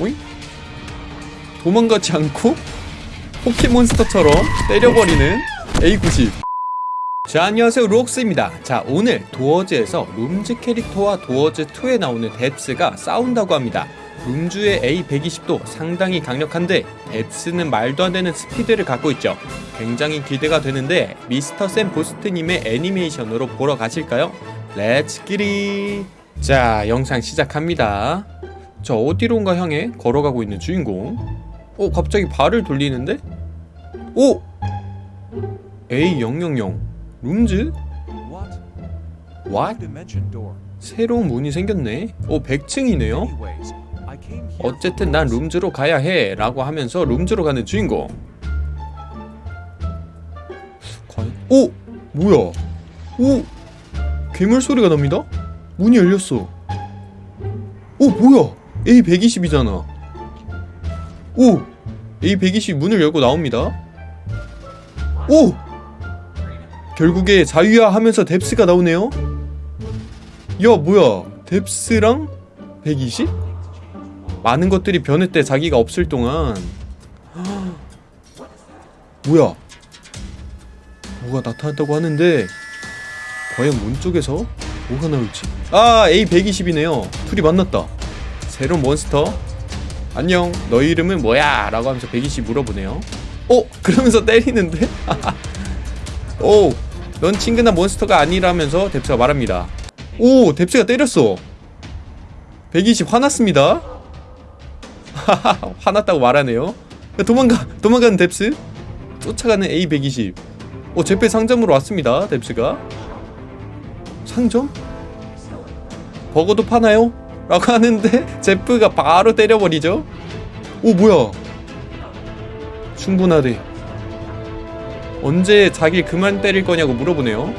오잉? 도망가지 않고 포켓몬스터처럼 때려버리는 A90. 자 안녕하세요. 록스입니다. 자 오늘 도어즈에서 룸즈 캐릭터와 도어즈2에 나오는 뎁스가 싸운다고 합니다. 룸즈의 A120도 상당히 강력한데 뎁스는 말도 안 되는 스피드를 갖고 있죠. 굉장히 기대가 되는데 미스터 샘 보스트님의 애니메이션으로 보러 가실까요? Let's get it 자 영상 시작합니다 자 어디론가 향해 걸어가고 있는 주인공 어 갑자기 발을 돌리는데? 오! A000 룸즈? What? 새로운 문이 생겼네 오 100층이네요 Anyways, I came here 어쨌든 난 룸즈로 가야 해 라고 하면서 룸즈로 가는 주인공 과연 오! 뭐야 오! 괴물 소리가 납니다? 문이 열렸어 오 뭐야 A120이잖아. 오! A120 문을 열고 나옵니다. 오! 결국에 자유야 하면서 뎁스가 나오네요. 야 뭐야? 뎁스랑 120? 많은 것들이 변했대 자기가 없을 동안. 뭐야? 뭐가 나타났다고 하는데 과연 문 쪽에서 뭐가 나올지. 아 A120이네요. 둘이 만났다 새로운 몬스터 안녕 너희 이름은 뭐야 라고 하면서 120 물어보네요 어? 그러면서 때리는데? 오, 넌 친근한 몬스터가 아니라면서 뎁스가 말합니다. 오, 뎁스가 때렸어. 120 화났습니다. 화났다고 말하네요. 야, 도망가, 도망가는 뎁스. 쫓아가는 A120. 오, 제페 상점으로 왔습니다. 뎁스가. 상점? 버거도 파나요? 라고 하는데 제프가 바로 때려버리죠. 오, 뭐야? 충분하대. 언제 자기 그만 때릴 거냐고 물어보네요.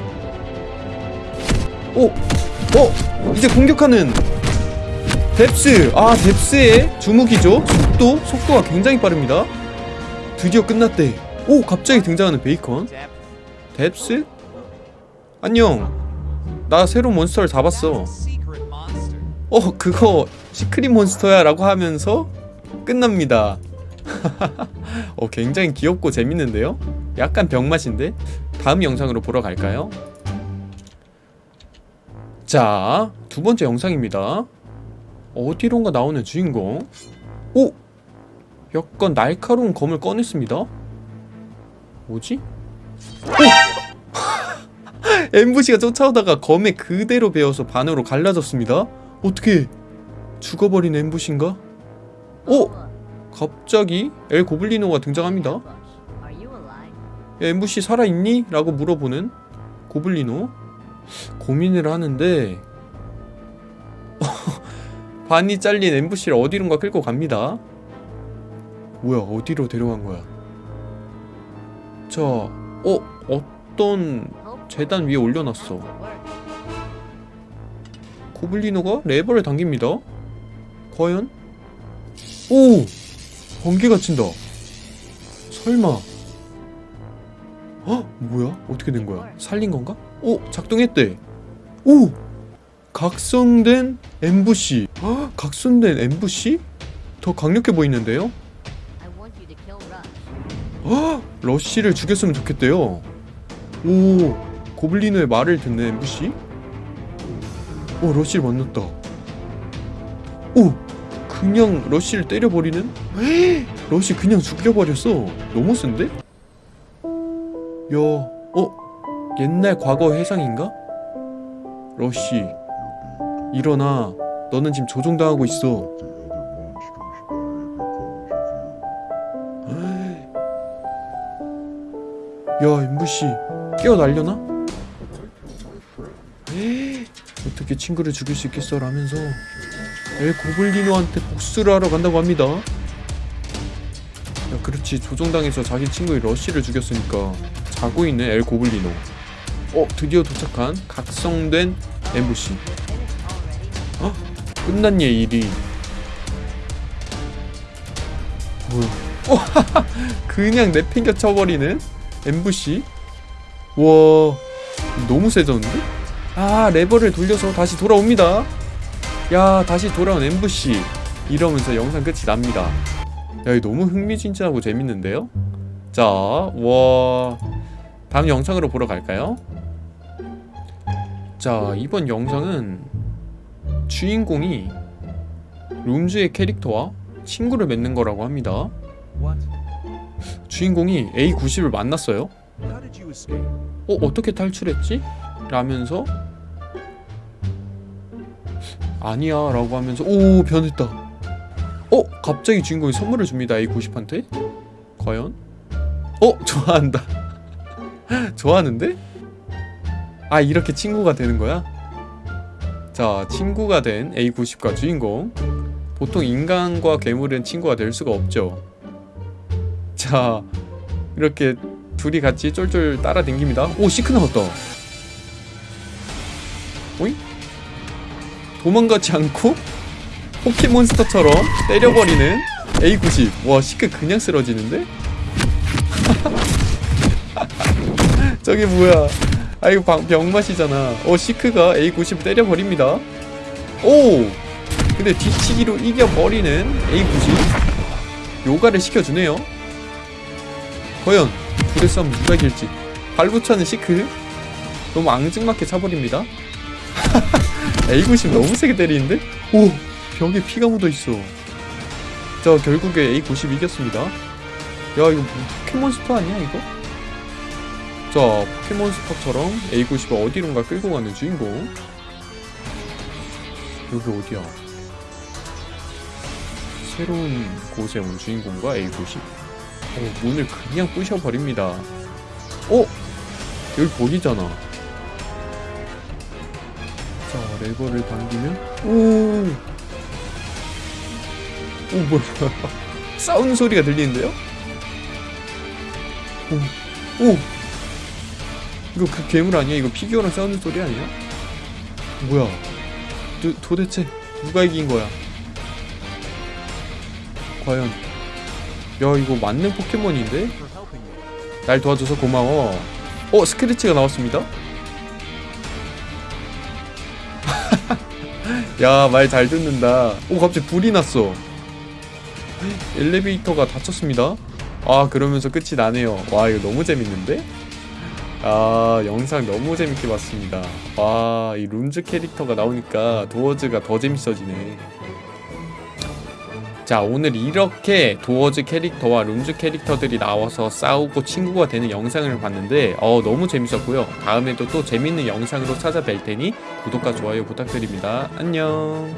오! 어! 이제 공격하는 뎁스! 아, 뎁스의 주무기죠? 속도? 속도가 굉장히 빠릅니다. 드디어 끝났대. 오! 갑자기 등장하는 베이컨. 뎁스? 안녕. 나 새로운 monster를 잡았어. 어, 그거 secret monster야 라고 하면서 끝납니다. 어, 굉장히 귀엽고 재밌는데요? 약간 병맛인데? 다음 영상으로 보러 갈까요? 자, 두 번째 영상입니다. 어디론가 나오는 주인공. 오! 약간 날카로운 검을 꺼냈습니다. 뭐지? 오! 엠부시가 쫓아오다가 검에 그대로 베어서 반으로 갈라졌습니다. 어떻게 죽어버린 엠부시인가? 오! 갑자기 엘 고블리노가 등장합니다. 엠부시 살아있니? 라고 물어보는 고블리노 고민을 하는데 반이 잘린 엠부시를 어디론가 끌고 갑니다 뭐야 어디로 데려간 거야 자 어? 어떤 재단 위에 올려놨어. 고블리노가 레버를 당깁니다 과연? 오! 번개가 친다 설마 헉 뭐야? 어떻게 된 거야? 살린 건가? 오! 작동했대 오! 각성된 엠부시 헉, 각성된 엠부시? 더 강력해 보이는데요? 헉, 러쉬를 죽였으면 좋겠대요 오 고블리노의 말을 듣는 엠부시 오 러쉬를 만났다 오 그냥 러쉬를 때려버리는 러쉬 그냥 죽여버렸어 너무 센데? 야 어? 옛날 과거 회상인가? 러쉬 일어나 너는 지금 조종당하고 있어 야 엠부시 깨어날려나? 어떻게 친구를 죽일 수 있겠어 라면서 엘 고블리노한테 복수를 하러 간다고 합니다. 야 그렇지. 조종당해서 자기 친구의 러쉬를 죽였으니까 자고 있는 엘 고블리노. 어 드디어 도착한 각성된 엠부시 어? 끝난 얘 일이. 뭐야? 어, 그냥 내팽겨 쳐버리는 엠부시 와 너무 세졌는데? 아 레버를 돌려서 다시 돌아옵니다 야 다시 돌아온 엠부시 이러면서 영상 끝이 납니다 야 이거 너무 흥미진진하고 재밌는데요? 자, 와 다음 영상으로 보러 갈까요? 자, 이번 영상은 주인공이 룸즈의 캐릭터와 친구를 맺는 거라고 합니다. 주인공이 A90을 만났어요. 어, 어떻게 탈출했지? 라면서 아니야 라고 하면서 오 변했다 어? 갑자기 주인공이 선물을 줍니다 A90한테 과연? 어? 좋아한다 좋아하는데? 아 이렇게 친구가 되는 거야? 자 친구가 된 A90과 주인공 보통 인간과 괴물은 친구가 될 수가 없죠 자 이렇게 둘이 같이 쫄쫄 따라댕깁니다 오 시크 나왔다 오잉? 도망가지 않고 포켓몬스터처럼 때려버리는 A90 와 시크 그냥 쓰러지는데? 저게 뭐야? 아 이거 방, 병맛이잖아. 어 시크가 A90을 때려버립니다. 오! 근데 뒤치기로 이겨버리는 A90 요가를 시켜주네요. 과연 부대 싸움 누가 이길지. 발부차는 시크. 너무 앙증맞게 차버립니다 A90 너무 세게 때리는데? 오! 벽에 피가 묻어있어 자 결국에 A90 이겼습니다 야 이거 뭐 포켓몬스터 아니야 이거? 자 포켓몬스터처럼 A90을 어디론가 끌고 가는 주인공 여기 어디야? 새로운 곳에 온 주인공과 A90 어, 문을 그냥 부셔버립니다 어? 여기 거기잖아 자 레버를 당기면 오! 오 뭐야 뭐야 싸우는 소리가 들리는데요? 오! 오! 이거 그 괴물 아니야? 이거 피규어랑 싸우는 소리 아니야? 뭐야 도, 도대체 누가 이긴 거야? 과연 야 이거 맞는 포켓몬인데? 날 도와줘서 고마워 어 스크래치가 나왔습니다 야 말 잘 듣는다. 오 갑자기 불이 났어. 엘리베이터가 닫혔습니다. 아 그러면서 끝이 나네요. 와 이거 너무 재밌는데? 아 영상 너무 재밌게 봤습니다. 와이 룸즈 캐릭터가 나오니까 도어즈가 더 재밌어지네 자 오늘 이렇게 도어즈 캐릭터와 룸즈 캐릭터들이 나와서 싸우고 친구가 되는 영상을 봤는데 어 너무 재밌었고요. 다음에도 또 재밌는 영상으로 찾아뵐 테니 구독과 좋아요 부탁드립니다. 안녕